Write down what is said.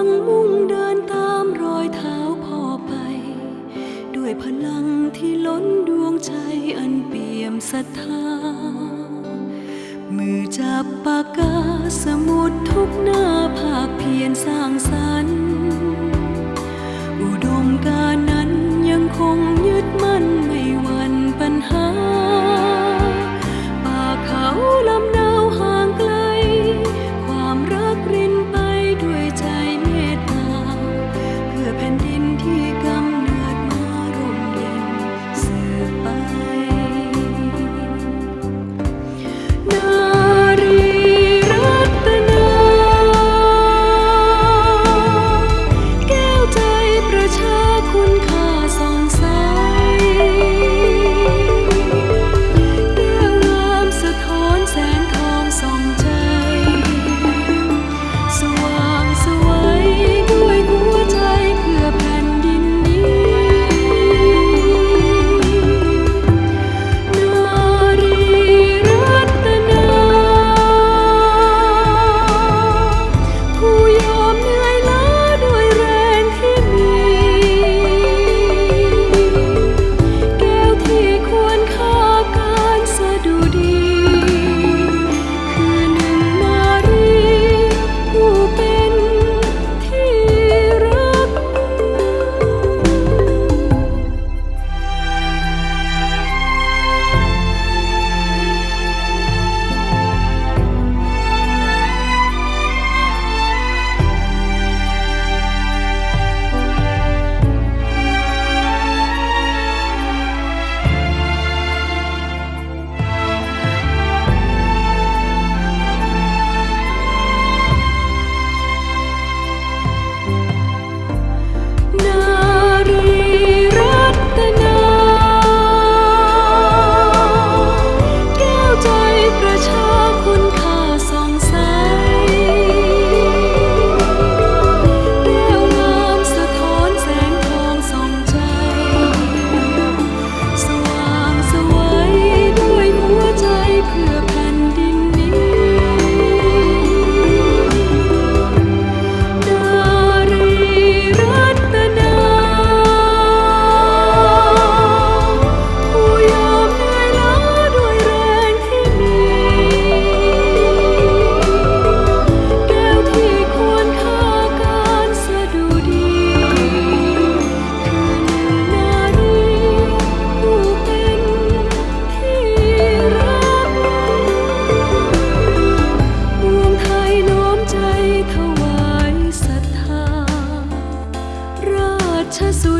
ยังมุ่งเดินตามรอยเท้าพ่อไป ด้วยพลังที่ล้นดวงใจอันเปี่ยมศรัทธา มือจับปากกาสมุดทุกหน้าภาคเพียรสร้างสรรค์ could be Jesus.